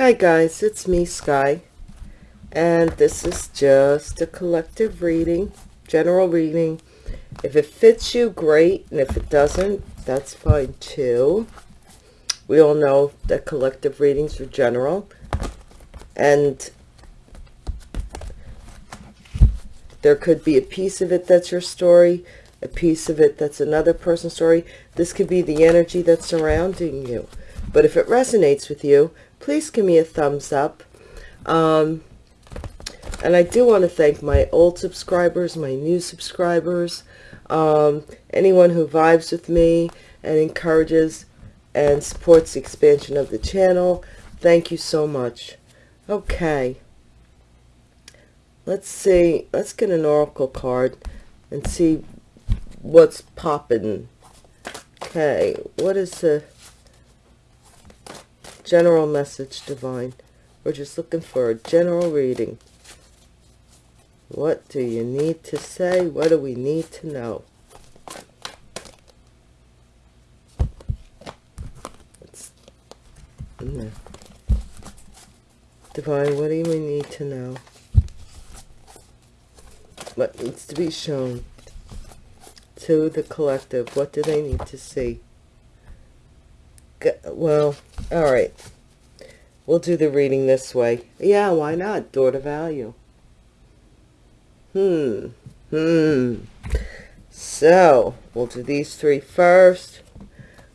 Hi guys, it's me, Sky, and this is just a collective reading, general reading. If it fits you, great, and if it doesn't, that's fine too. We all know that collective readings are general, and there could be a piece of it that's your story, a piece of it that's another person's story. This could be the energy that's surrounding you. But if it resonates with you, please give me a thumbs up. Um, and I do want to thank my old subscribers, my new subscribers, um, anyone who vibes with me and encourages and supports the expansion of the channel. Thank you so much. Okay. Let's see. Let's get an oracle card and see what's popping. Okay. What is the general message, Divine? We're just looking for a general reading. What do you need to say? What do we need to know? Divine, what do we need to know? What needs to be shown to the collective? What do they need to see? Well, all right. We'll do the reading this way. Yeah, why not? Door to value. Hmm. Hmm. So, we'll do these three first.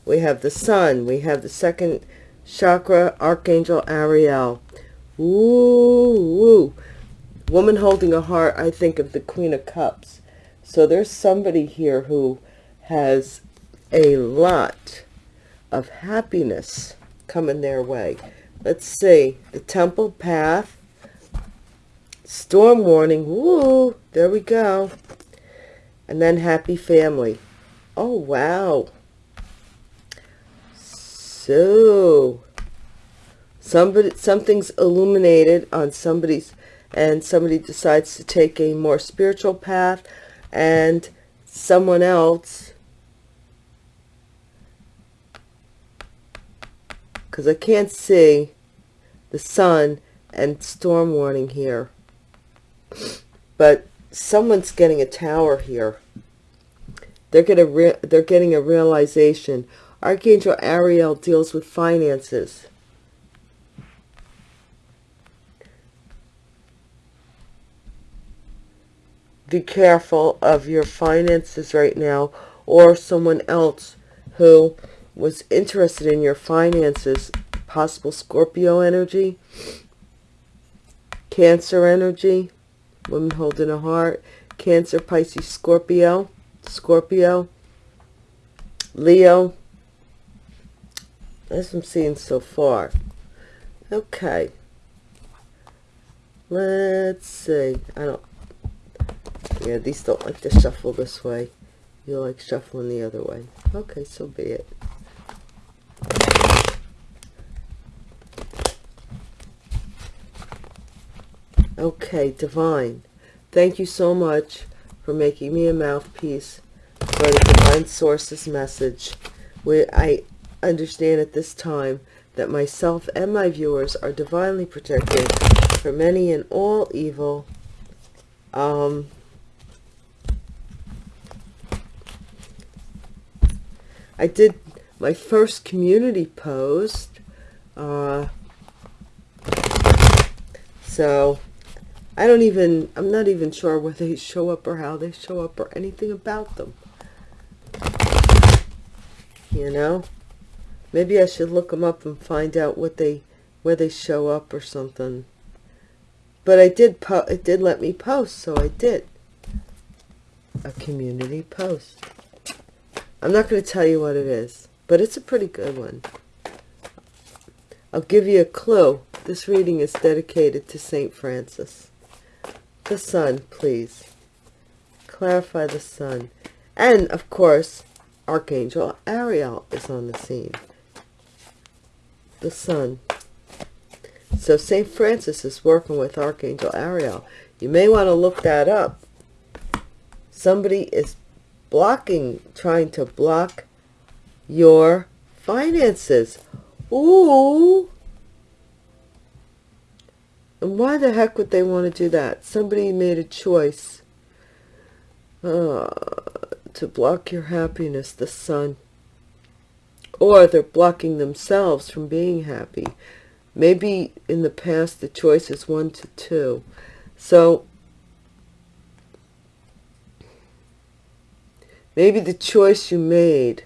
We have the sun. We have the second chakra, Archangel Ariel. Ooh, woo. Woman holding a heart, I think of the Queen of Cups. So there's somebody here who has a lot of happiness coming their way. Let's see. The Temple Path. Storm warning. Woo! There we go. And then Happy Family. Oh, wow. So, somebody, something's illuminated on somebody's, and somebody decides to take a more spiritual path, and someone else, because I can't see the sun and storm warning here, but someone's getting a tower here. They're getting they're getting a realization Archangel Ariel deals with finances. Be careful of your finances right now or someone else who was interested in your finances. Possible Scorpio energy, Cancer energy, woman holding a heart, Cancer, Pisces, Scorpio, Scorpio, Leo, as I'm seeing so far. Okay. Let's see. I don't... Yeah, these don't like to shuffle this way. You like shuffling the other way. Okay, so be it. Okay, Divine. Thank you so much for making me a mouthpiece for the Divine Source's message. Where I understand at this time that myself and my viewers are divinely protected from any and all evil. Um, I did my first community post. Uh, so I don't even, I'm not even sure where they show up or how they show up or anything about them. You know? Maybe I should look them up and find out what they, where they show up or something. But I did, po it did let me post, so I did. A community post. I'm not going to tell you what it is, but it's a pretty good one. I'll give you a clue. This reading is dedicated to St. Francis. The sun, please. Clarify the sun. And, of course, Archangel Ariel is on the scene the sun. So St. Francis is working with Archangel Ariel. You may want to look that up. Somebody is blocking, trying to block your finances. Ooh. And why the heck would they want to do that? Somebody made a choice uh, to block your happiness, the sun. Or they're blocking themselves from being happy. Maybe in the past the choice is one to two. So maybe the choice you made,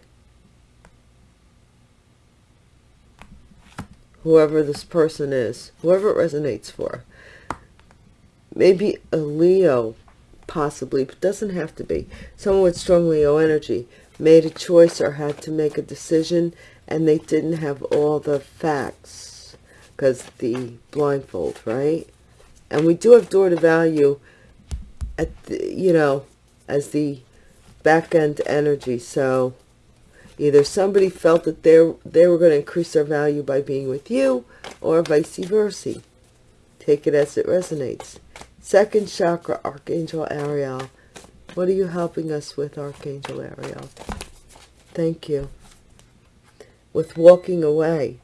whoever this person is, whoever it resonates for, maybe a Leo possibly, but doesn't have to be. Someone with strong Leo energy made a choice or had to make a decision and they didn't have all the facts because the blindfold, right? And we do have door to value at the, you know, as the back end energy. So either somebody felt that they they were going to increase their value by being with you or vice versa. Take it as it resonates. Second chakra, Archangel Ariel. What are you helping us with, Archangel Ariel? Thank you. With walking away.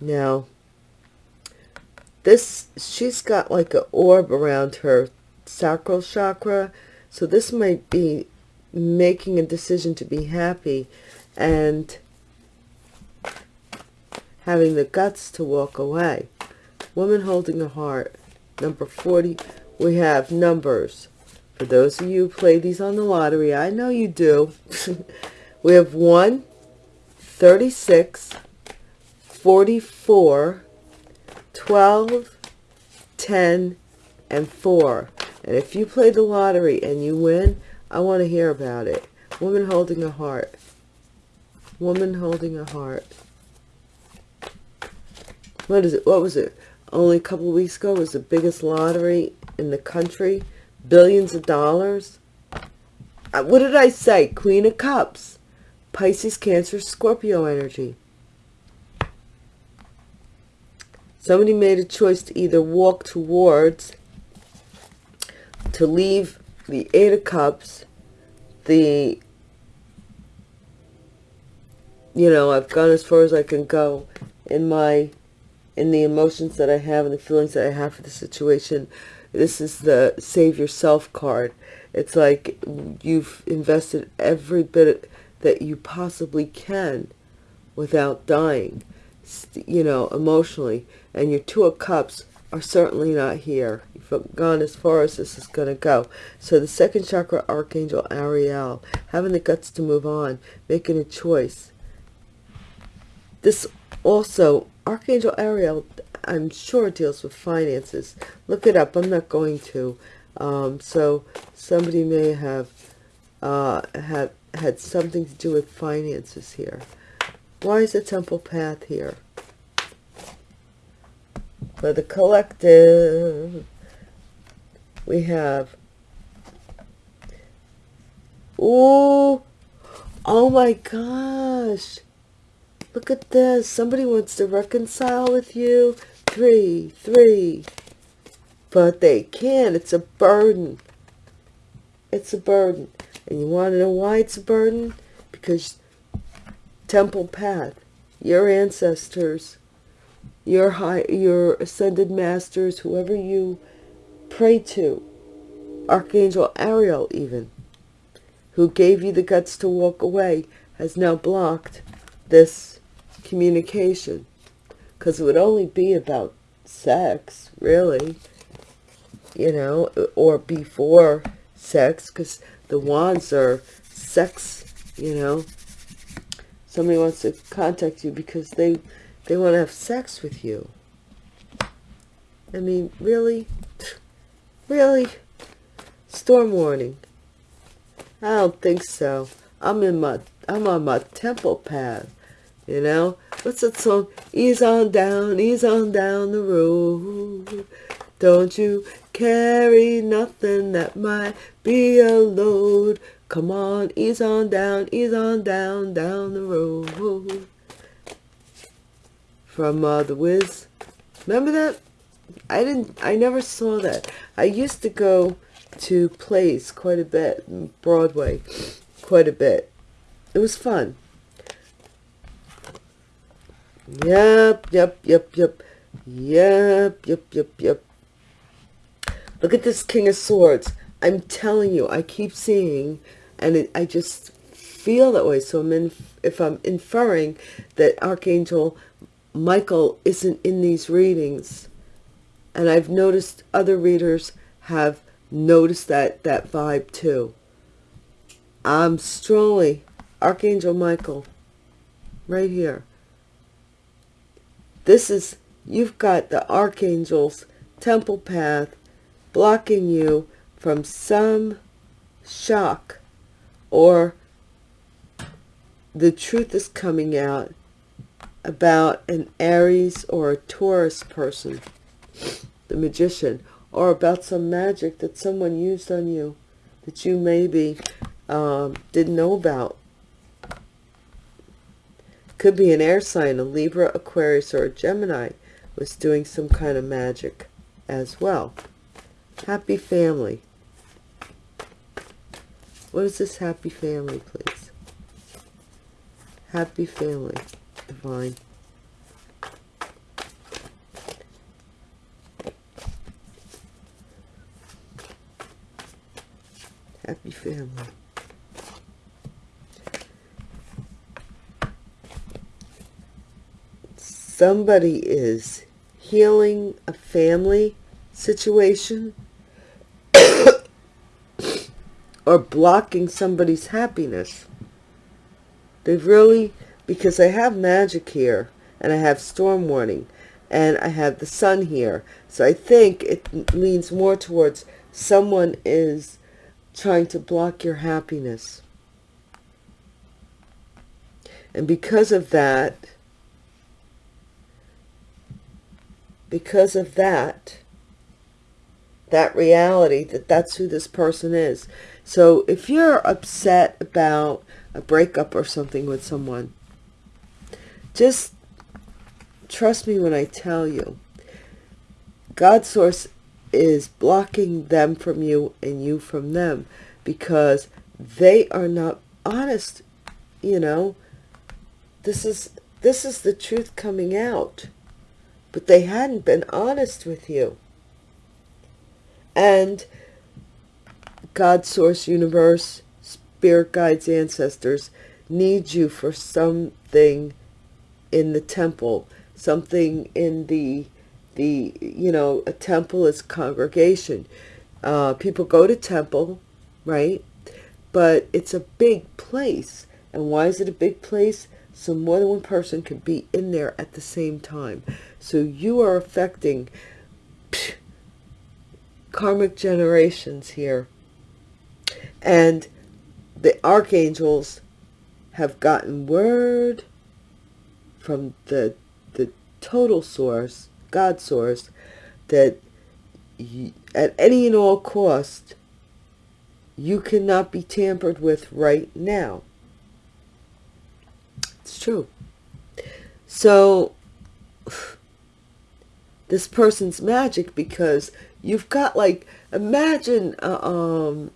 Now, this, she's got like an orb around her sacral chakra. So this might be making a decision to be happy and having the guts to walk away. Woman Holding a Heart, number 40. We have numbers. For those of you who play these on the lottery, I know you do. we have 1, 36, 44, 12, 10, and 4. And if you play the lottery and you win, I want to hear about it. Woman holding a heart. Woman holding a heart. What is it? What was it? only a couple weeks ago was the biggest lottery in the country. Billions of dollars. What did I say? Queen of Cups. Pisces, Cancer, Scorpio energy. Somebody made a choice to either walk towards, to leave the Eight of Cups, the, you know, I've gone as far as I can go in my in the emotions that I have and the feelings that I have for the situation. This is the save yourself card. It's like you've invested every bit that you possibly can without dying, you know, emotionally. And your Two of Cups are certainly not here. You've gone as far as this is going to go. So the second chakra, Archangel Ariel, having the guts to move on, making a choice. This also Archangel Ariel, I'm sure deals with finances. Look it up. I'm not going to. Um, so somebody may have uh, had, had something to do with finances here. Why is the temple path here? For the collective, we have, oh, oh my gosh, Look at this. Somebody wants to reconcile with you. Three, three. But they can't. It's a burden. It's a burden. And you want to know why it's a burden? Because Temple Path, your ancestors, your high, your ascended masters, whoever you pray to, Archangel Ariel even, who gave you the guts to walk away, has now blocked this communication. Because it would only be about sex really you know or before sex because the wands are sex you know. Somebody wants to contact you because they they want to have sex with you I mean really really storm warning I don't think so I'm in my I'm on my temple path you know, what's that song? Ease on down, ease on down the road. Don't you carry nothing that might be a load. Come on, ease on down, ease on down, down the road. From uh, The Wiz. Remember that? I didn't, I never saw that. I used to go to plays quite a bit, Broadway, quite a bit. It was fun. Yep, yep, yep, yep. Yep, yep, yep, yep. Look at this King of Swords. I'm telling you, I keep seeing, and it, I just feel that way. So I'm in, if I'm inferring that Archangel Michael isn't in these readings, and I've noticed other readers have noticed that, that vibe too. I'm strongly, Archangel Michael, right here. This is, you've got the Archangel's temple path blocking you from some shock or the truth is coming out about an Aries or a Taurus person, the magician, or about some magic that someone used on you that you maybe um, didn't know about. Could be an air sign, a Libra, Aquarius, or a Gemini was doing some kind of magic as well. Happy family. What is this happy family, please? Happy family, Happy family. Somebody is healing a family situation or blocking somebody's happiness. They've really, because I have magic here, and I have storm warning, and I have the sun here. So I think it leans more towards someone is trying to block your happiness. And because of that, because of that, that reality that that's who this person is. So if you're upset about a breakup or something with someone, just trust me when I tell you, God source is blocking them from you and you from them because they are not honest, you know. This is this is the truth coming out. But they hadn't been honest with you. And God, Source, Universe, Spirit Guides, Ancestors need you for something in the temple, something in the, the you know, a temple is congregation. Uh, people go to temple, right? But it's a big place. And why is it a big place? So more than one person can be in there at the same time. So you are affecting psh, karmic generations here and the archangels have gotten word from the the total source, God source, that you, at any and all cost, you cannot be tampered with right now. It's true. So, this person's magic because you've got like, imagine, uh, um,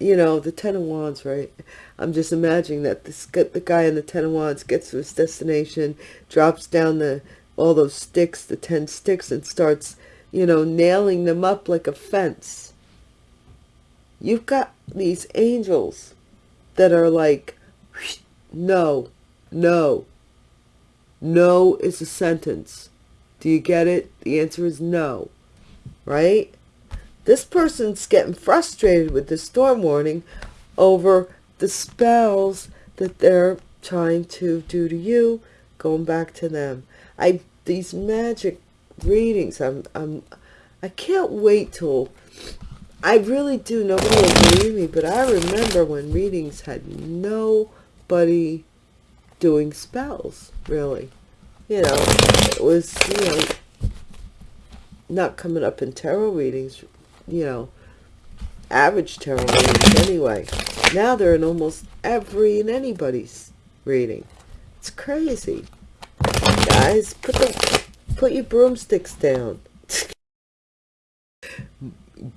you know, the Ten of Wands, right? I'm just imagining that this the guy in the Ten of Wands gets to his destination, drops down the all those sticks, the ten sticks, and starts, you know, nailing them up like a fence. You've got these angels that are like, no, no, no is a sentence. Do you get it? The answer is no, right? This person's getting frustrated with the storm warning over the spells that they're trying to do to you, going back to them. I these magic readings, I'm I'm I can't wait till I really do. Nobody will believe me, but I remember when readings had nobody doing spells, really. You know, it was, you know, not coming up in tarot readings you know, average tarot readings anyway. Now they're in almost every and anybody's reading. It's crazy. Guys, put the put your broomsticks down.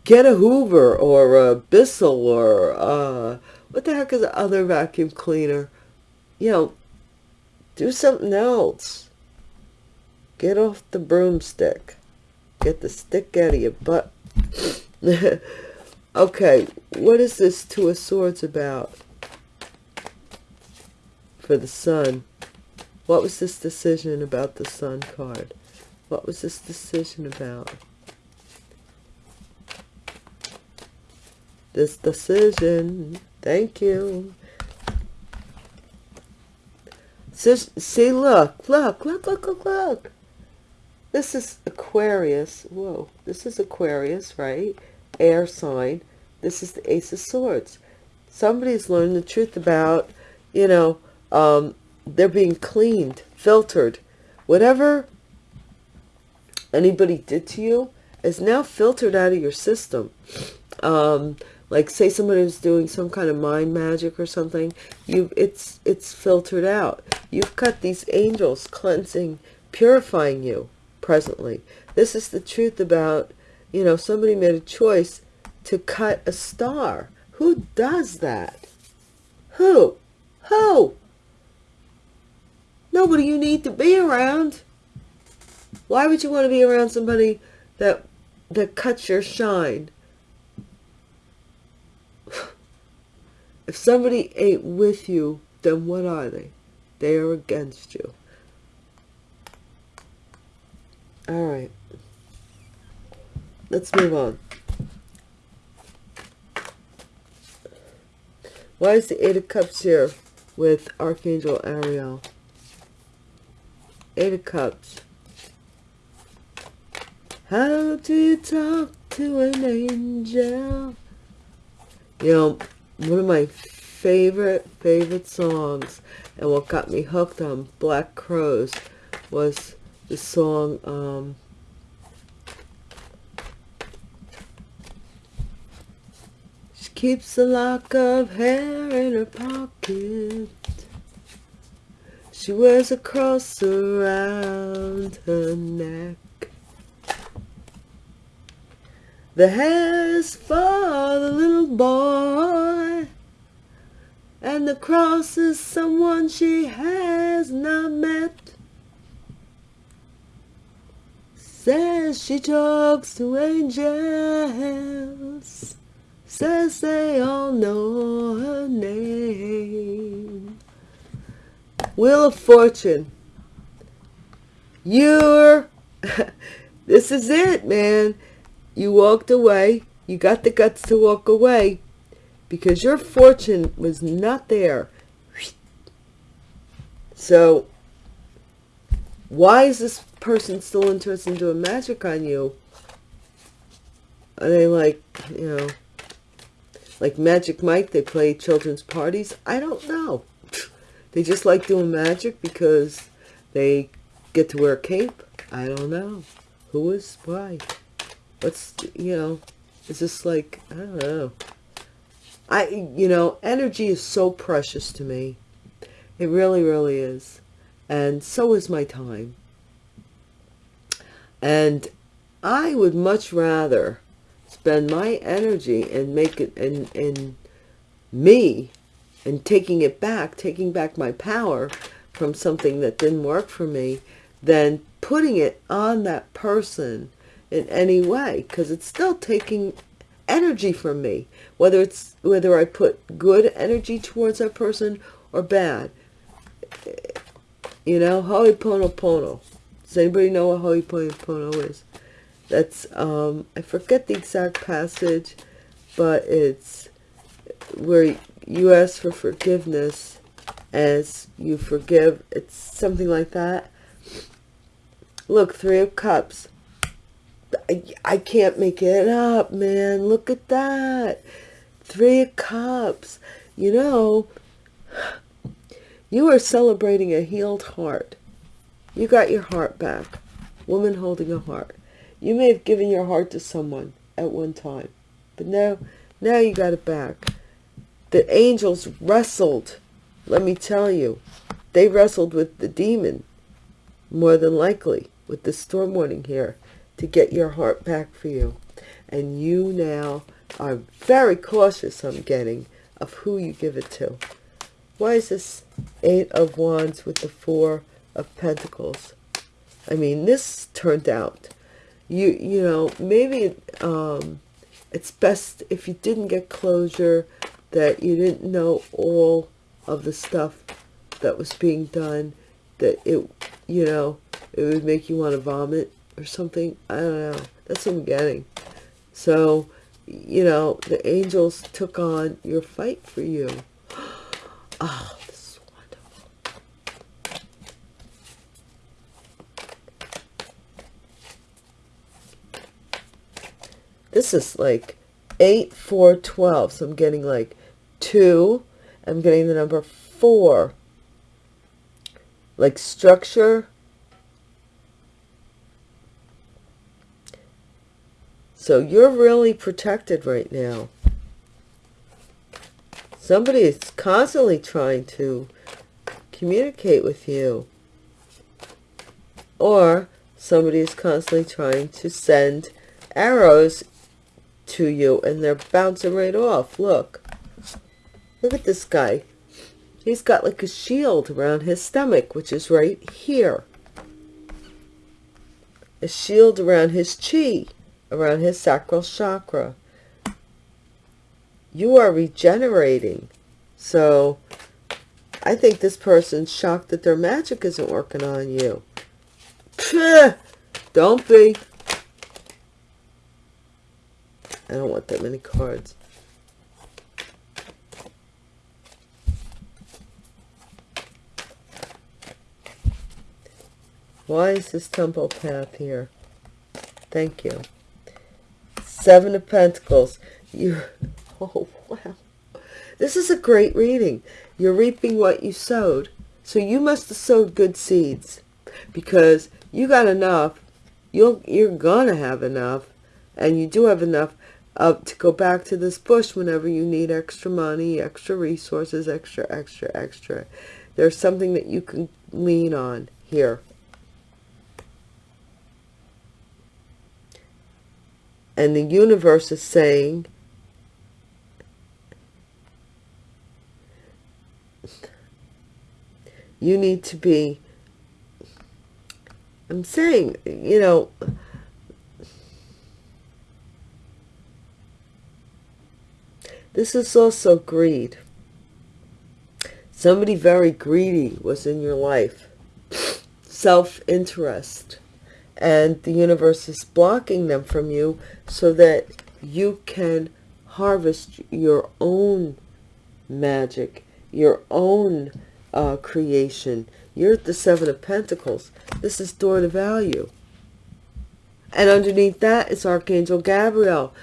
Get a Hoover or a Bissell or uh, what the heck is the other vacuum cleaner? You know, do something else. Get off the broomstick. Get the stick out of your butt. okay, what is this Two of Swords about? For the Sun. What was this decision about the Sun card? What was this decision about? This decision. Thank you. See, look, look, look, look, look, look. This is Aquarius. Whoa, this is Aquarius, right? Air sign. This is the Ace of Swords. Somebody's learned the truth about, you know, um, they're being cleaned, filtered. Whatever anybody did to you is now filtered out of your system. Um, like say somebody was doing some kind of mind magic or something you it's it's filtered out you've got these angels cleansing purifying you presently this is the truth about you know somebody made a choice to cut a star who does that who who nobody you need to be around why would you want to be around somebody that that cuts your shine If somebody ain't with you, then what are they? They are against you. All right. Let's move on. Why is the Eight of Cups here with Archangel Ariel? Eight of Cups. How do you talk to an angel? You know, one of my favorite favorite songs and what got me hooked on Black Crowes was the song um, keeps a lock of hair in her pocket. She wears a cross around her neck. The hair's for the little boy, and the cross is someone she has not met. Says she talks to angels, says they all know her name. Wheel of Fortune. You're, this is it, man you walked away. You got the guts to walk away because your fortune was not there. So why is this person still interested in doing magic on you? Are they like, you know, like Magic Mike, they play children's parties? I don't know. They just like doing magic because they get to wear a cape? I don't know. Who is? Why? what's you know is this like i don't know i you know energy is so precious to me it really really is and so is my time and i would much rather spend my energy and make it in in me and taking it back taking back my power from something that didn't work for me than putting it on that person in any way because it's still taking energy from me whether it's whether I put good energy towards that person or bad. You know Ho'oponopono. Does anybody know what Ho'oponopono is that's um I forget the exact passage but it's where you ask for forgiveness as you forgive it's something like that look three of cups I, I can't make it up, man. Look at that. Three of Cups. You know, you are celebrating a healed heart. You got your heart back. Woman holding a heart. You may have given your heart to someone at one time. But now, now you got it back. The angels wrestled. Let me tell you. They wrestled with the demon. More than likely. With the storm warning here to get your heart back for you. And you now are very cautious, I'm getting, of who you give it to. Why is this Eight of Wands with the Four of Pentacles? I mean, this turned out. You, you know, maybe um, it's best if you didn't get closure, that you didn't know all of the stuff that was being done, that it, you know, it would make you want to vomit or something. I don't know. That's what I'm getting. So, you know, the angels took on your fight for you. Oh, this is wonderful. This is like 8, 4, 12. So I'm getting like 2. I'm getting the number 4. Like structure. So you're really protected right now. Somebody is constantly trying to communicate with you. Or somebody is constantly trying to send arrows to you and they're bouncing right off. Look. Look at this guy. He's got like a shield around his stomach, which is right here. A shield around his chi, around his sacral chakra. You are regenerating. So, I think this person's shocked that their magic isn't working on you. Don't be. I don't want that many cards. Why is this temple path here? Thank you. Seven of Pentacles. You, oh wow. This is a great reading. You're reaping what you sowed. So you must have sowed good seeds because you got enough. You'll, you're going to have enough and you do have enough uh, to go back to this bush whenever you need extra money, extra resources, extra, extra, extra. There's something that you can lean on here. And the universe is saying, you need to be, I'm saying, you know, This is also greed. Somebody very greedy was in your life. Self-interest. And the universe is blocking them from you so that you can harvest your own magic, your own uh, creation. You're at the Seven of Pentacles. This is door to value. And underneath that is Archangel Gabriel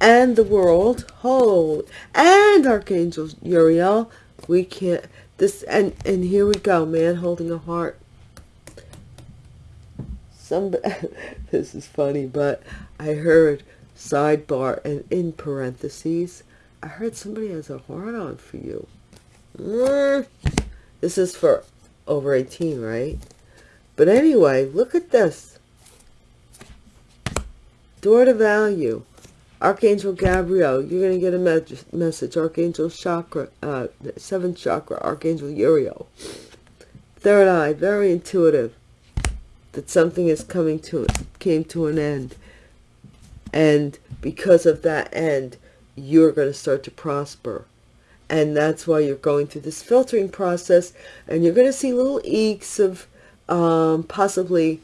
and the world whole and archangel uriel we can't this and and here we go man holding a heart. Some this is funny but i heard sidebar and in parentheses i heard somebody has a heart on for you. Mm. This is for over 18 right? But anyway look at this. Door to value Archangel Gabriel, you're going to get a me message. Archangel Chakra, uh, seventh chakra, Archangel Uriel. Third eye, very intuitive. That something is coming to, came to an end. And because of that end, you're going to start to prosper. And that's why you're going through this filtering process. And you're going to see little eeks of um, possibly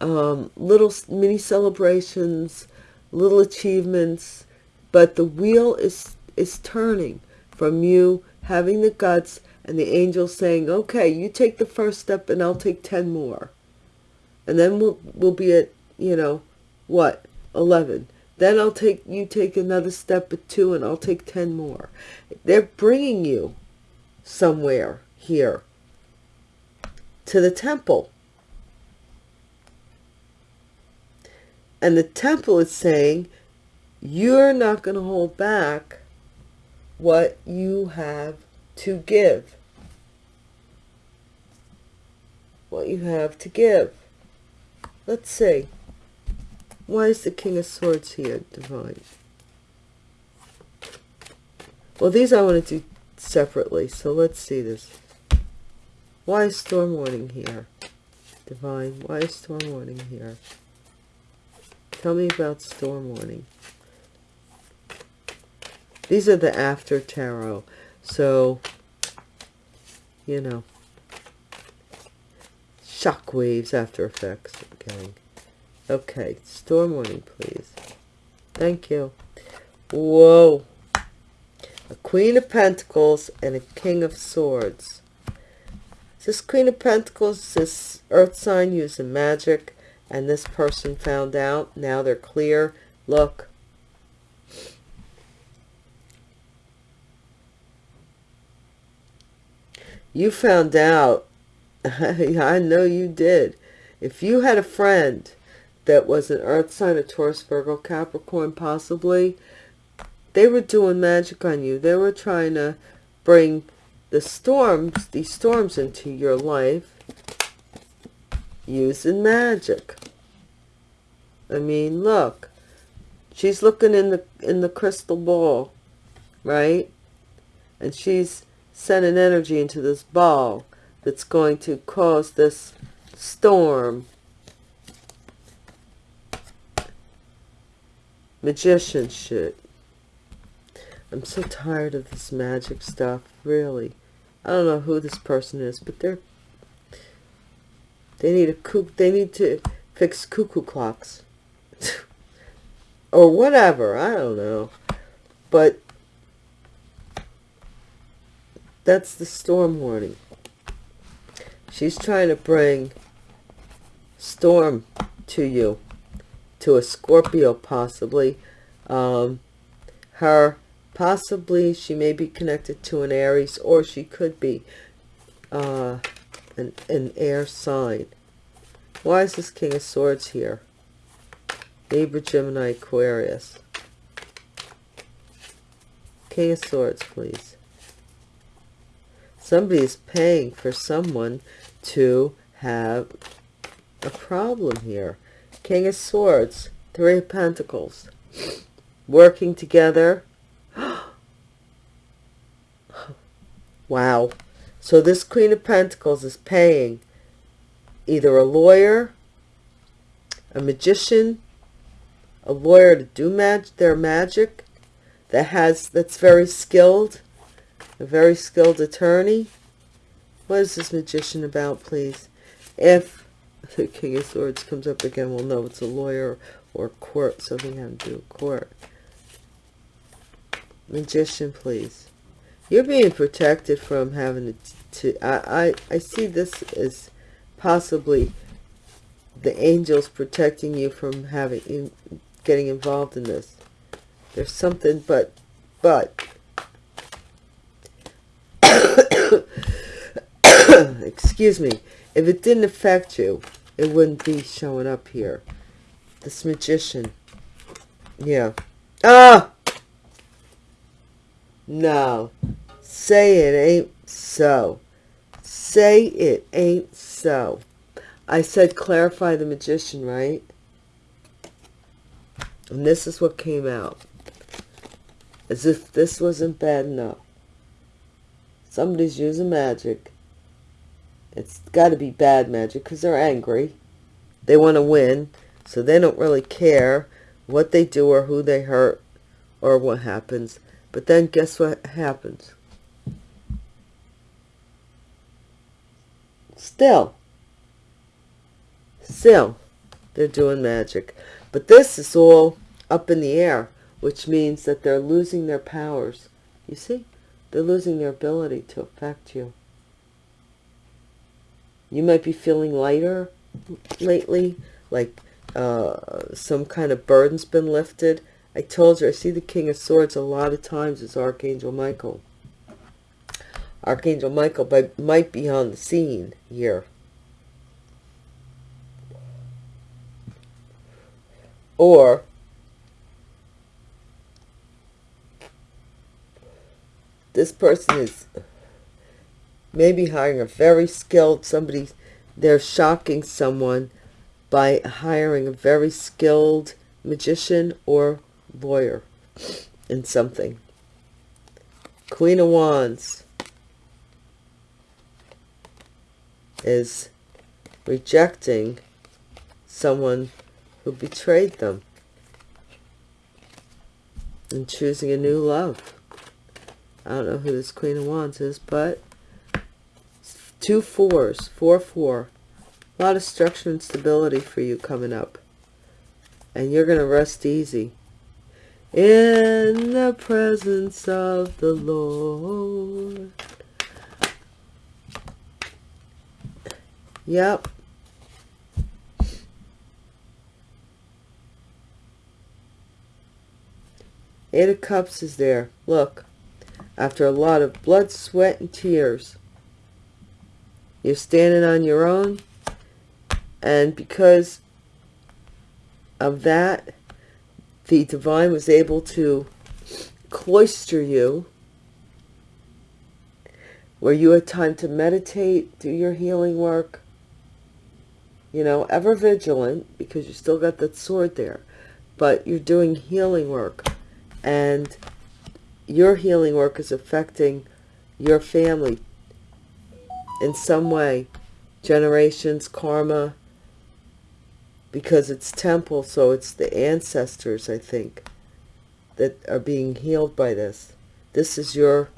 um, little mini celebrations, little achievements, but the wheel is, is turning from you having the guts and the angel saying, okay, you take the first step and I'll take 10 more. And then we'll, we'll be at, you know, what, 11. Then I'll take, you take another step at two and I'll take 10 more. They're bringing you somewhere here to the temple And the temple is saying, you're not going to hold back what you have to give. What you have to give. Let's see. Why is the King of Swords here, Divine? Well, these I want to do separately, so let's see this. Why is Storm Warning here? Divine, why is storm warning here? Tell me about storm warning. These are the after tarot. So, you know, shock waves, after effects. Okay. Okay, storm warning, please. Thank you. Whoa. A Queen of Pentacles and a King of Swords. This Queen of Pentacles, this earth sign using magic, and this person found out. Now they're clear. Look. You found out. I know you did. If you had a friend that was an earth sign, a Taurus, Virgo, Capricorn, possibly, they were doing magic on you. They were trying to bring the storms, these storms into your life using magic. I mean, look. She's looking in the in the crystal ball, right? And she's sending energy into this ball that's going to cause this storm magician shit. I'm so tired of this magic stuff, really. I don't know who this person is, but they're they need a cook they need to fix cuckoo clocks. or whatever, I don't know. But that's the storm warning. She's trying to bring storm to you to a Scorpio possibly. Um, her, possibly she may be connected to an Aries or she could be uh, an, an air sign. Why is this King of Swords here? Libra, Gemini, Aquarius. King of Swords, please. Somebody is paying for someone to have a problem here. King of Swords, Three of Pentacles, working together. wow. So this Queen of Pentacles is paying either a lawyer, a magician, a lawyer to do mag their magic that has that's very skilled, a very skilled attorney. What is this magician about, please? If the King of Swords comes up again, we'll know it's a lawyer or court, something having to do with court. Magician, please. You're being protected from having to, to I, I, I see this as possibly the angels protecting you from having, in, getting involved in this. There's something, but, but, excuse me, if it didn't affect you, it wouldn't be showing up here. This magician. Yeah. Ah! No. Say it ain't so. Say it ain't so. I said clarify the magician, right? And this is what came out. As if this wasn't bad enough. Somebody's using magic it's got to be bad magic because they're angry. They want to win, so they don't really care what they do or who they hurt or what happens. But then guess what happens? Still, still, they're doing magic. But this is all up in the air, which means that they're losing their powers. You see? They're losing their ability to affect you. You might be feeling lighter lately, like uh, some kind of burden's been lifted. I told you, I see the King of Swords a lot of times as Archangel Michael. Archangel Michael might be on the scene here. Or this person is maybe hiring a very skilled somebody they're shocking someone by hiring a very skilled magician or lawyer in something queen of wands is rejecting someone who betrayed them and choosing a new love. I don't know who this Queen of Wands is, but two fours, four, four. A lot of structure and stability for you coming up. And you're going to rest easy. In the presence of the Lord. Yep. Eight of Cups is there. Look. After a lot of blood, sweat, and tears. You're standing on your own. And because of that, the divine was able to cloister you where you had time to meditate, do your healing work, you know, ever vigilant because you still got that sword there, but you're doing healing work and your healing work is affecting your family in some way, generations, karma, because it's temple, so it's the ancestors, I think, that are being healed by this. This is your,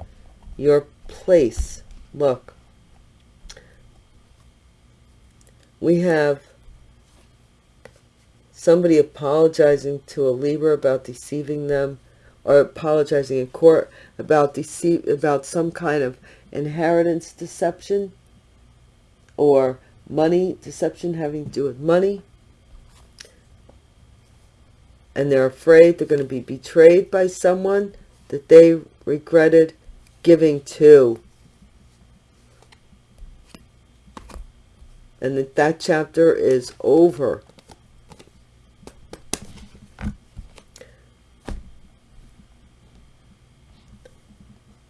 your place. Look. we have somebody apologizing to a Libra about deceiving them or apologizing in court about deceive about some kind of inheritance deception or money deception having to do with money and they're afraid they're going to be betrayed by someone that they regretted giving to and that that chapter is over.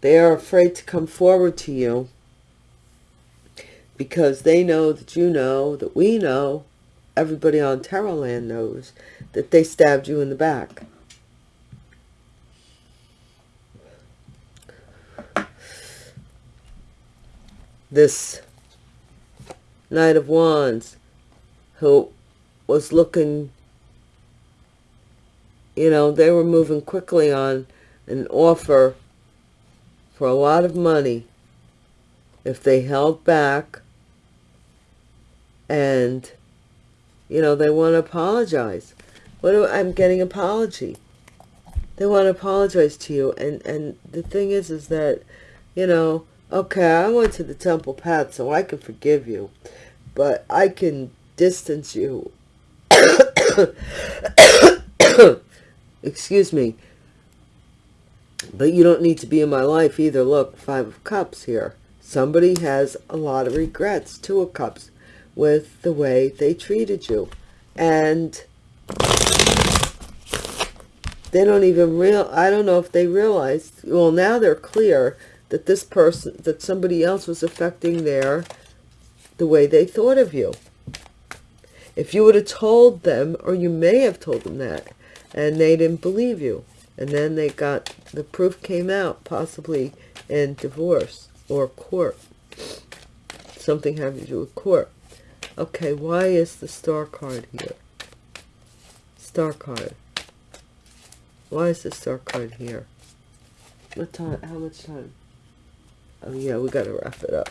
They are afraid to come forward to you because they know that you know, that we know, everybody on Tarot Land knows, that they stabbed you in the back. This Knight of Wands, who was looking, you know, they were moving quickly on an offer for a lot of money if they held back and, you know, they want to apologize. What do I'm getting apology? They want to apologize to you. And, and the thing is, is that, you know, okay, I went to the temple path, so I can forgive you but I can distance you. Excuse me. But you don't need to be in my life either. Look, Five of Cups here. Somebody has a lot of regrets, Two of Cups, with the way they treated you. And they don't even real I don't know if they realized, well, now they're clear that this person, that somebody else was affecting their the way they thought of you. If you would have told them, or you may have told them that, and they didn't believe you, and then they got, the proof came out, possibly in divorce or court. Something having to do with court. Okay, why is the star card here? Star card. Why is the star card here? What time? How much time? Oh yeah, we got to wrap it up.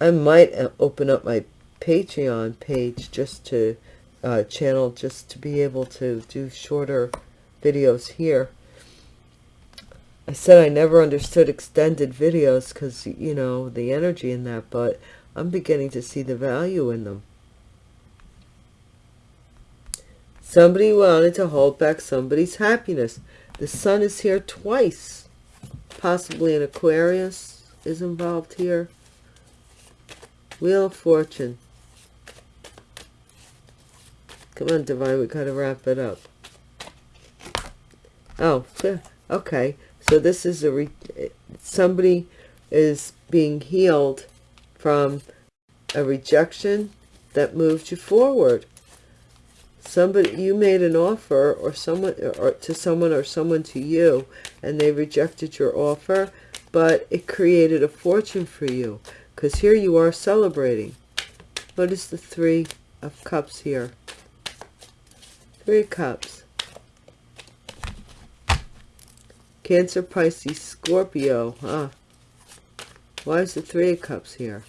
I might uh, open up my Patreon page just to uh, channel, just to be able to do shorter videos here. I said I never understood extended videos because, you know, the energy in that, but I'm beginning to see the value in them. Somebody wanted to hold back somebody's happiness. The sun is here twice. Possibly an Aquarius is involved here. Wheel of Fortune. Come on, Divine, we gotta wrap it up. Oh, okay. So this is a, somebody is being healed from a rejection that moved you forward. somebody you made an offer or someone or to someone or someone to you and they rejected your offer but it created a fortune for you because here you are celebrating. What is the three of cups here? Three cups cancer pisces scorpio huh why is the three of cups here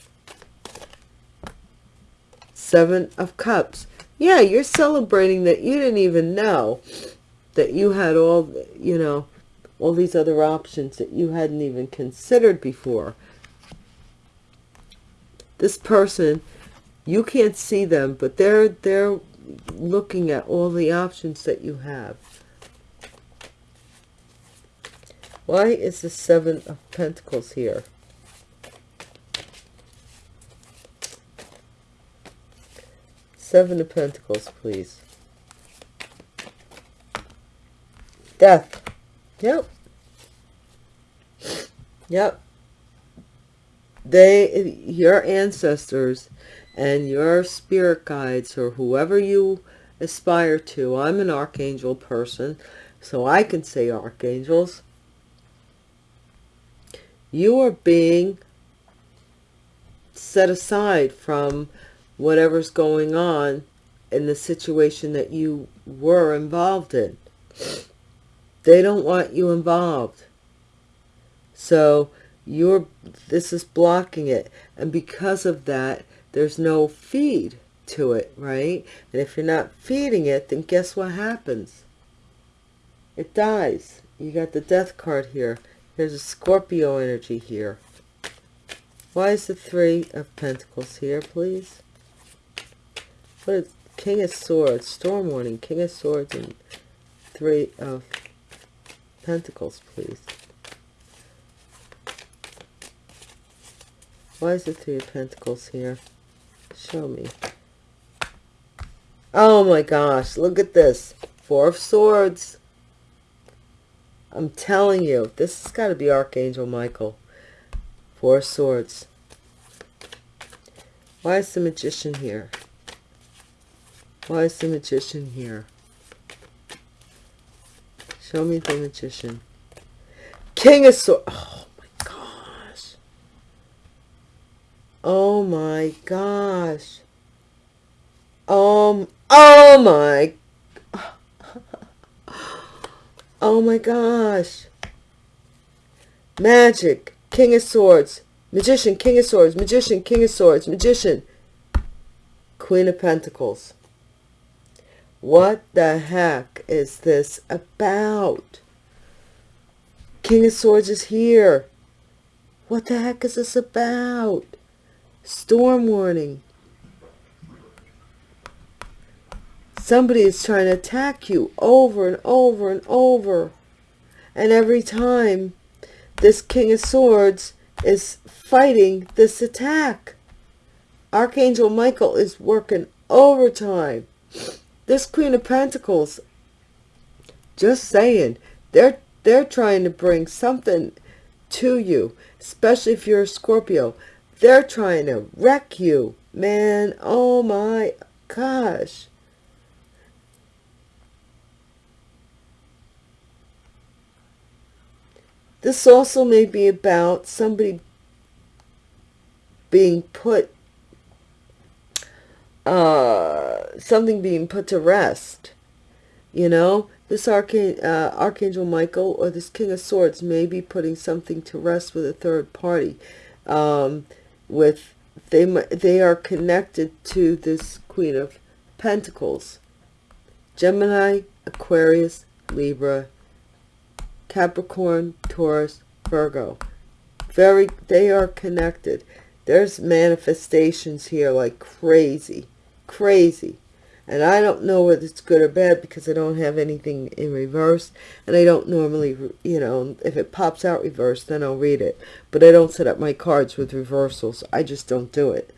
seven of cups yeah, you're celebrating that you didn't even know that you had all, you know, all these other options that you hadn't even considered before. This person, you can't see them, but they're, they're looking at all the options that you have. Why is the Seven of Pentacles here? Seven of Pentacles, please. Death. Yep. Yep. They, your ancestors and your spirit guides or whoever you aspire to. I'm an archangel person, so I can say archangels. You are being set aside from whatever's going on in the situation that you were involved in. They don't want you involved. So you're this is blocking it. And because of that, there's no feed to it, right? And if you're not feeding it, then guess what happens? It dies. You got the death card here. There's a Scorpio energy here. Why is the Three of Pentacles here, please? What is King of Swords, Storm Warning, King of Swords, and Three of Pentacles, please. Why is the Three of Pentacles here? Show me. Oh my gosh, look at this. Four of Swords. I'm telling you, this has got to be Archangel Michael. Four Swords. Why is the Magician here? Why is the magician here? Show me the magician. King of Swords. Oh my gosh. Oh my gosh. Um, oh my. Oh my gosh. Magic. King of Swords. Magician, King of Swords. Magician, King of Swords. Magician. Queen of Pentacles. What the heck is this about? King of Swords is here. What the heck is this about? Storm warning. Somebody is trying to attack you over and over and over. And every time this King of Swords is fighting this attack. Archangel Michael is working overtime this Queen of Pentacles, just saying, they're, they're trying to bring something to you, especially if you're a Scorpio. They're trying to wreck you, man. Oh my gosh. This also may be about somebody being put uh, something being put to rest. You know, this Archang uh, Archangel Michael or this King of Swords may be putting something to rest with a third party. Um, with they they are connected to this Queen of Pentacles. Gemini, Aquarius, Libra, Capricorn, Taurus, Virgo. Very, they are connected. There's manifestations here like crazy crazy. And I don't know whether it's good or bad because I don't have anything in reverse. And I don't normally, you know, if it pops out reverse, then I'll read it. But I don't set up my cards with reversals. I just don't do it.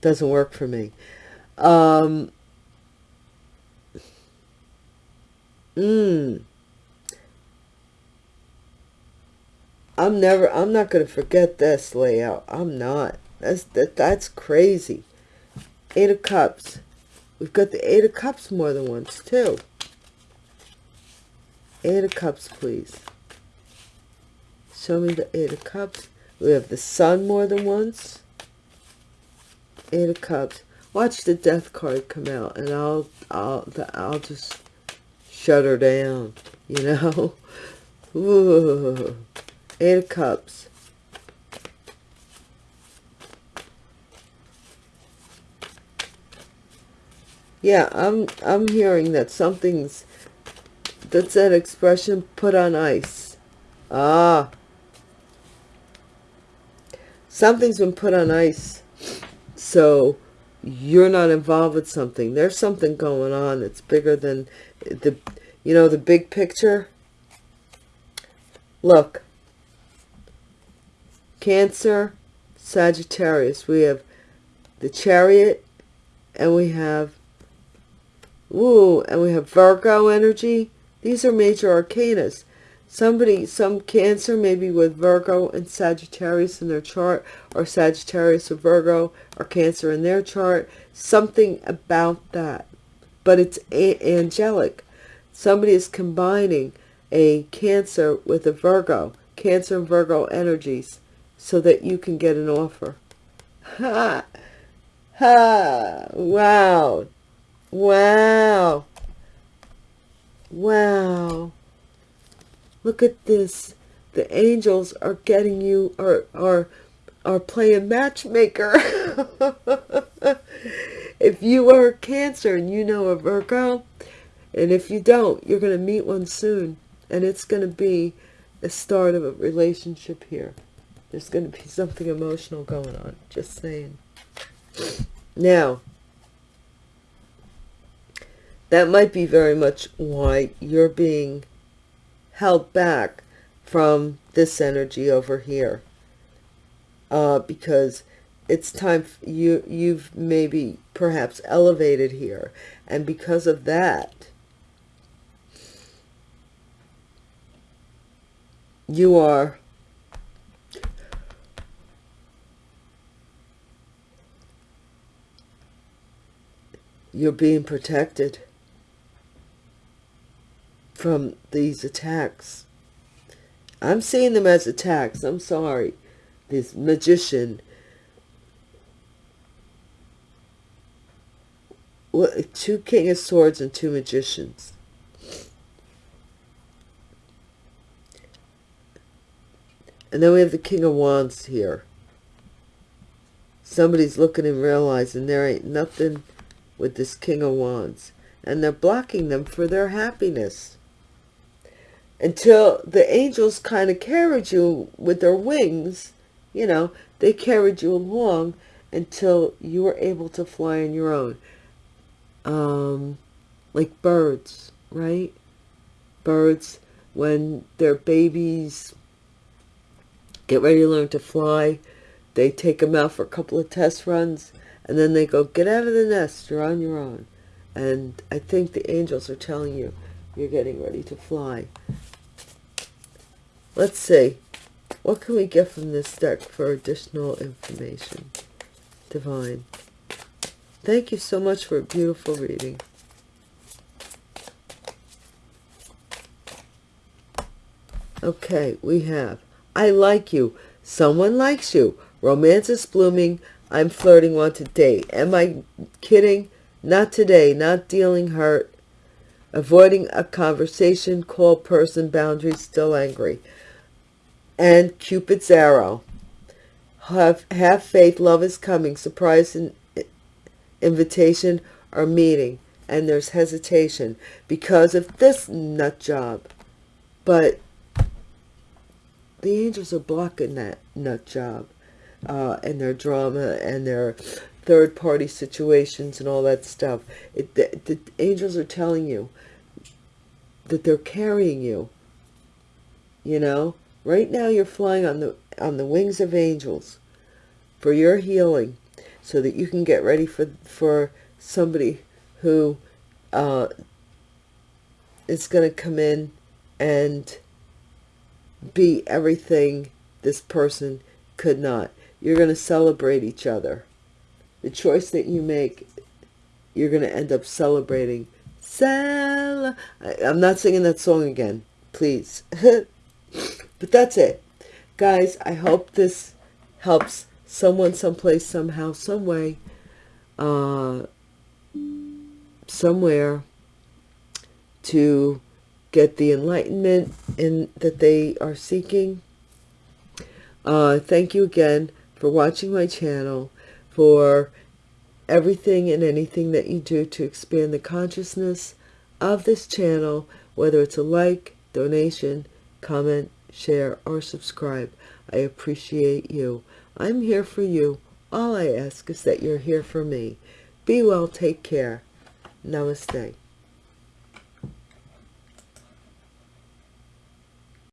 Doesn't work for me. Um, mm, I'm never, I'm not going to forget this layout. I'm not. That's, that, that's crazy. Eight of Cups. We've got the Eight of Cups more than once, too. Eight of Cups, please. Show me the Eight of Cups. We have the Sun more than once. Eight of Cups. Watch the Death card come out, and I'll, I'll, I'll just shut her down. You know. Ooh. Eight of Cups. Yeah, I'm I'm hearing that something's that's that expression put on ice. Ah. Something's been put on ice. So you're not involved with something. There's something going on that's bigger than the you know the big picture. Look. Cancer, Sagittarius. We have the chariot and we have Ooh, and we have Virgo energy. These are major arcanas. Somebody, some Cancer, maybe with Virgo and Sagittarius in their chart, or Sagittarius or Virgo or Cancer in their chart. Something about that. But it's angelic. Somebody is combining a Cancer with a Virgo. Cancer and Virgo energies so that you can get an offer. Ha! Ha! Wow! Wow. Wow. Look at this. The angels are getting you, are, are, are playing matchmaker. if you are Cancer and you know a Virgo, and if you don't, you're going to meet one soon. And it's going to be the start of a relationship here. There's going to be something emotional going on. Just saying. Now, that might be very much why you're being held back from this energy over here. Uh, because it's time you you've maybe perhaps elevated here and because of that you are you're being protected from these attacks. I'm seeing them as attacks. I'm sorry. This magician. Two King of Swords and two magicians. And then we have the King of Wands here. Somebody's looking and realizing there ain't nothing with this King of Wands. And they're blocking them for their happiness until the angels kind of carried you with their wings you know they carried you along until you were able to fly on your own um like birds right birds when their babies get ready to learn to fly they take them out for a couple of test runs and then they go get out of the nest you're on your own and i think the angels are telling you you're getting ready to fly. Let's see. What can we get from this deck for additional information? Divine. Thank you so much for a beautiful reading. Okay, we have, I like you. Someone likes you. Romance is blooming. I'm flirting, want to date. Am I kidding? Not today. Not dealing hurt avoiding a conversation, call person, boundaries, still angry. And Cupid's arrow. Have, have faith, love is coming, surprise and invitation or meeting. And there's hesitation because of this nut job. But the angels are blocking that nut job uh, and their drama and their third party situations and all that stuff. It, the, the angels are telling you that they're carrying you. You know, right now you're flying on the on the wings of angels for your healing so that you can get ready for for somebody who uh, is going to come in and be everything this person could not. You're going to celebrate each other. The choice that you make you're going to end up celebrating. Cel I, I'm not singing that song again, please. but that's it. Guys, I hope this helps someone someplace, somehow, some way, uh, somewhere to get the enlightenment in that they are seeking. Uh, thank you again for watching my channel, for everything and anything that you do to expand the consciousness of this channel, whether it's a like, donation, comment, share, or subscribe. I appreciate you. I'm here for you. All I ask is that you're here for me. Be well. Take care. Namaste.